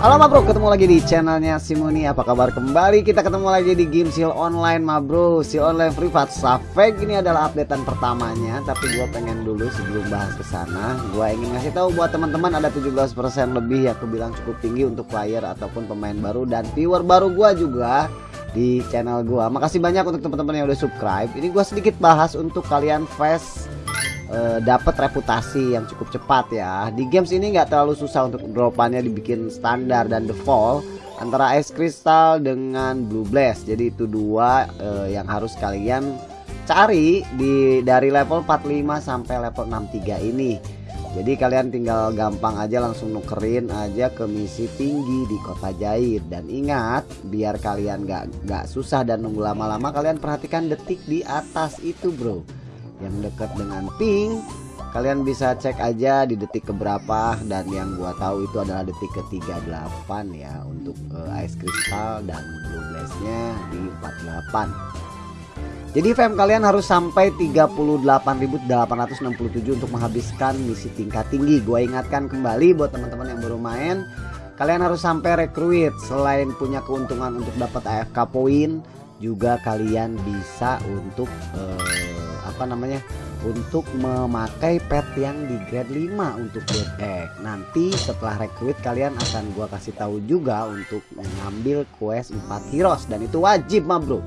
Halo ma bro, ketemu lagi di channelnya Simoni Apa kabar? Kembali? Kita ketemu lagi di game Seal Online ma bro. Seal Online Privat Safek ini adalah updatean pertamanya. Tapi gue pengen dulu sebelum bahas ke sana Gue ingin ngasih tahu buat teman-teman ada 17% lebih yang aku bilang cukup tinggi untuk player ataupun pemain baru Dan viewer baru gue juga di channel gue Makasih banyak untuk teman-teman yang udah subscribe. Ini gue sedikit bahas untuk kalian fast uh, dapat reputasi yang cukup cepat ya. Di games ini nggak terlalu susah untuk dropannya dibikin standar dan default antara Ice Crystal dengan Blue Blast. Jadi itu dua uh, yang harus kalian cari di dari level 45 sampai level 63 ini. Jadi kalian tinggal gampang aja langsung nukerin aja ke misi tinggi di kota Jair dan ingat biar kalian nggak nggak susah dan nunggu lama-lama kalian perhatikan detik di atas itu bro yang dekat dengan pink. Kalian bisa cek aja di detik keberapa dan yang gua tahu itu adalah detik ke 38 ya untuk uh, ice crystal dan blue blaze-nya di 48 jadi fam kalian harus sampai 38.867 untuk menghabiskan misi tingkat tinggi. Gua ingatkan kembali buat teman-teman yang baru main kalian harus sampai recruit. Selain punya keuntungan untuk dapat AFK poin juga kalian bisa untuk uh, apa namanya untuk memakai pet yang di grade 5 untuk build egg nanti setelah rekrut kalian akan gua kasih tahu juga untuk mengambil quest 4 heroes. Dan itu wajib mah bro.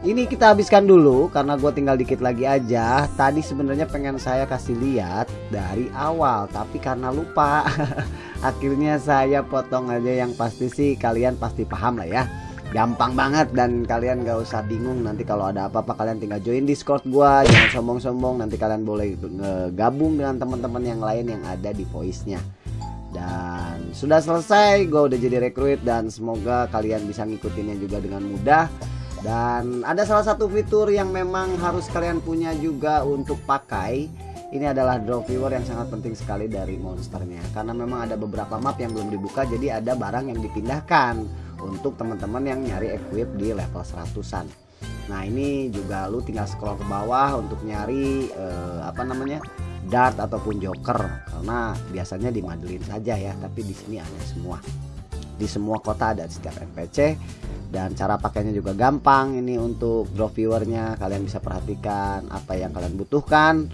Ini kita habiskan dulu karena gue tinggal dikit lagi aja. Tadi sebenarnya pengen saya kasih lihat dari awal tapi karena lupa akhirnya saya potong aja yang pasti sih. Kalian pasti paham lah ya gampang banget dan kalian gak usah bingung nanti kalau ada apa-apa kalian tinggal join discord gua jangan sombong-sombong nanti kalian boleh gabung dengan teman-teman yang lain yang ada di voice nya dan sudah selesai gue udah jadi rekrut dan semoga kalian bisa ngikutinnya juga dengan mudah. Dan ada salah satu fitur yang memang harus kalian punya juga untuk pakai. Ini adalah drop viewer yang sangat penting sekali dari monsternya. Karena memang ada beberapa map yang belum dibuka jadi ada barang yang dipindahkan untuk teman-teman yang nyari equip di level 100an nah ini juga lu tinggal scroll ke bawah untuk nyari uh, apa namanya dart ataupun joker. Karena biasanya di Madeline saja ya tapi di sini ada semua. Di semua kota ada setiap NPC dan cara pakainya juga gampang. Ini untuk drop viewernya kalian bisa perhatikan apa yang kalian butuhkan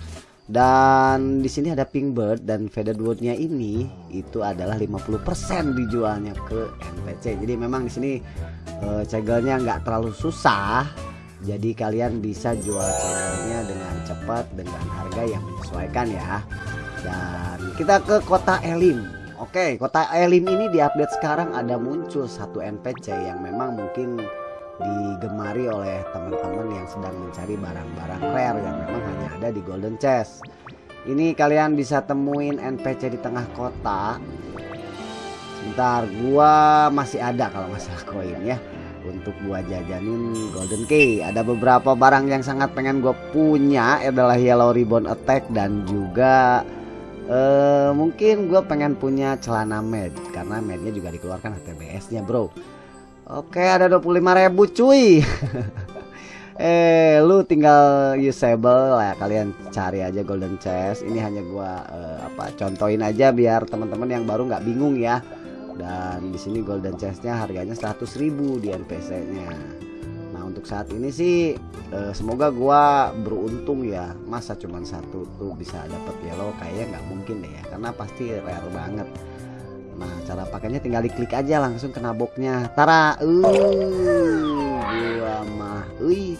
dan di sini ada pink bird dan faded woodnya ini itu adalah 50% dijualnya ke NPC jadi memang di sini uh, cegelnya nggak terlalu susah. Jadi kalian bisa jual cegelnya dengan cepat dengan harga yang menyesuaikan ya. Dan kita ke kota Elim. Oke kota Elim ini di update sekarang ada muncul satu NPC yang memang mungkin digemari oleh teman-teman yang sedang mencari barang-barang rare yang memang hanya ada di Golden Chest. Ini kalian bisa temuin NPC di tengah kota. Sebentar, gua masih ada kalau masalah koin ya. Untuk gua jajanin Golden Key. Ada beberapa barang yang sangat pengen gue punya adalah Yellow Ribbon Attack dan juga uh, mungkin gue pengen punya celana med karena mednya juga dikeluarkan HTBS-nya, Bro. Oke ada 25 ribu cuy. Eh lu tinggal usable lah kalian cari aja golden chest. Ini hanya gua uh, apa contohin aja biar teman-teman yang baru nggak bingung ya. Dan di sini golden chestnya harganya 100.000 di NPC nya nah untuk saat ini sih uh, semoga gua beruntung ya. Masa cuman satu tuh bisa dapet yellow kayaknya nggak mungkin deh ya karena pasti rare banget Nah cara pakainya tinggal diklik aja langsung kena boxnya. Tara uh, Gua mah Wih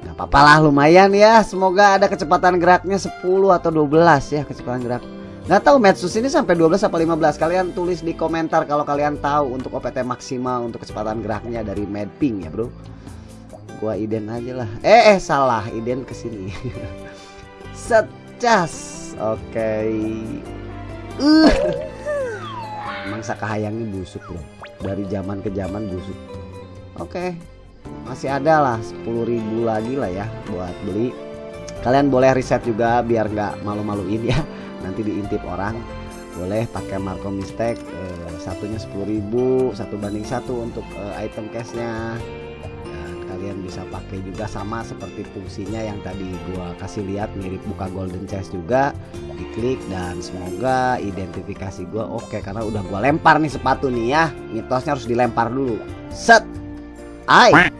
Gak apa-apa lah lumayan ya. Semoga ada kecepatan geraknya 10 atau 12 ya kecepatan gerak. Gak tahu Metsus ini sampai 12 atau 15 Kalian tulis di komentar kalau kalian tahu Untuk OPT maksimal untuk kecepatan geraknya dari Medping ya bro. Gua iden aja lah. Eh eh salah iden ke sini. Secas Oke. Okay. uh emang sakahayangnya busuk loh dari zaman ke zaman busuk. Oke masih ada lah 10.000 lagi lah ya buat beli. Kalian boleh riset juga biar nggak malu-maluin ya. Nanti diintip orang. Boleh pakai Marco Mistake eh, satunya 10.000 satu banding satu untuk eh, item cashnya kalian bisa pakai juga sama seperti fungsinya yang tadi gua kasih lihat mirip buka golden chest juga. Diklik dan semoga identifikasi gua oke karena udah gua lempar nih sepatu nih ya. Mitosnya harus dilempar dulu. Set. Ai.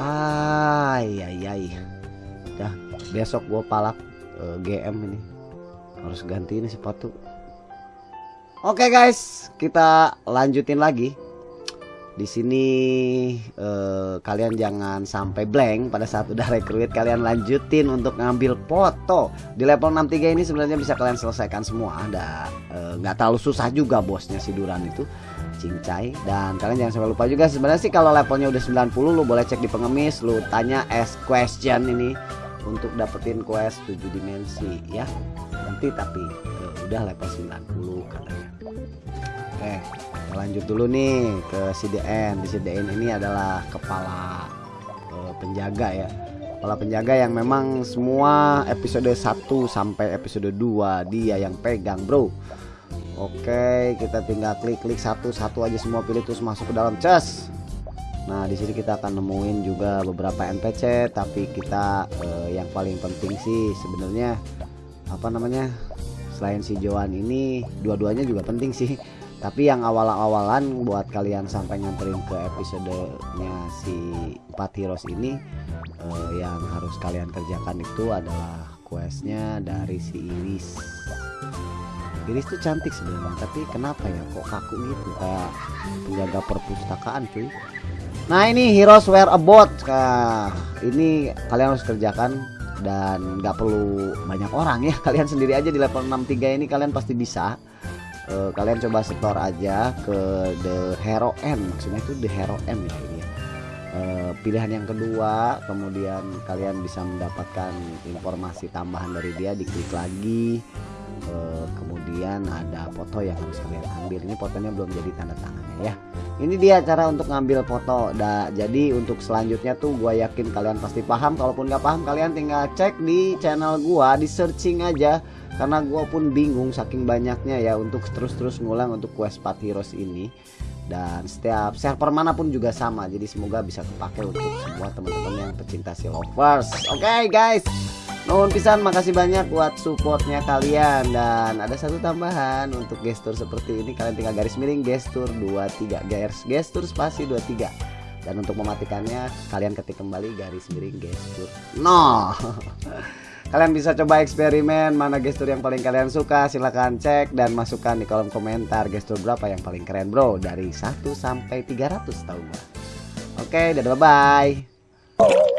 Ai ai ai. Dah besok gua palak uh, eh, GM ini. Harus ganti ini sepatu. Oke guys. Kita lanjutin lagi di sini eh, kalian jangan sampai blank pada saat udah rekrut. Kalian lanjutin untuk ngambil foto. Di level 63 ini sebenarnya bisa kalian selesaikan semua. Ada eh, nggak eh, terlalu susah juga bosnya si Duran itu cincai. Dan kalian jangan sampai lupa juga sebenarnya sih kalau levelnya udah 90 lu boleh cek di pengemis lu tanya ask question ini untuk dapetin quest 7 dimensi ya. Nanti tapi eh, udah level 90 katanya oke lanjut dulu nih ke CDN di CDN ini adalah kepala uh, penjaga ya. Kepala penjaga yang memang semua episode 1 sampai episode 2 dia yang pegang bro. Oke kita tinggal klik-klik satu-satu aja semua pilih terus masuk ke dalam chest. Nah di sini kita akan nemuin juga beberapa NPC tapi kita uh, yang paling penting sih sebenarnya apa namanya selain si Joan ini dua-duanya juga penting sih tapi yang awal-awalan buat kalian sampai nganterin ke episodenya si empat heroes ini uh, yang harus kalian kerjakan itu adalah questnya dari si Iris. Iris tuh cantik sebenarnya tapi kenapa ya kok kaku gitu? Kayak penjaga perpustakaan cuy. Nah ini heroes wear a boat. Nah, ini kalian harus kerjakan dan nggak perlu banyak orang ya. Kalian sendiri aja di level 63 ini kalian pasti bisa uh, kalian coba setor aja ke The Hero M. Maksudnya itu The Hero M ya ini. Uh, pilihan yang kedua kemudian kalian bisa mendapatkan informasi tambahan dari dia diklik lagi. Uh, kemudian ada foto yang harus kalian ambil. Ini fotonya belum jadi tanda tangannya ya. Ini dia cara untuk ngambil foto. Da, jadi untuk selanjutnya tuh gue yakin kalian pasti paham. Kalaupun nggak paham kalian tinggal cek di channel gua di searching aja karena gue pun bingung saking banyaknya ya untuk terus-terus ngulang untuk quest 4 heroes ini. Dan setiap server mana pun juga sama jadi semoga bisa kepake untuk semua teman-teman yang pecinta si lovers oke okay, guys. Nuhun pisan makasih banyak buat supportnya kalian. Dan ada satu tambahan untuk gestur seperti ini. Kalian tinggal garis miring gestur 23 garis gestur spasi 23 dan untuk mematikannya kalian ketik kembali garis miring gestur no Kalian bisa coba eksperimen mana gestur yang paling kalian suka. Silahkan cek dan masukkan di kolom komentar gestur berapa yang paling keren bro. Dari 1 sampai 300 tahu gua. Oke dadah bye bye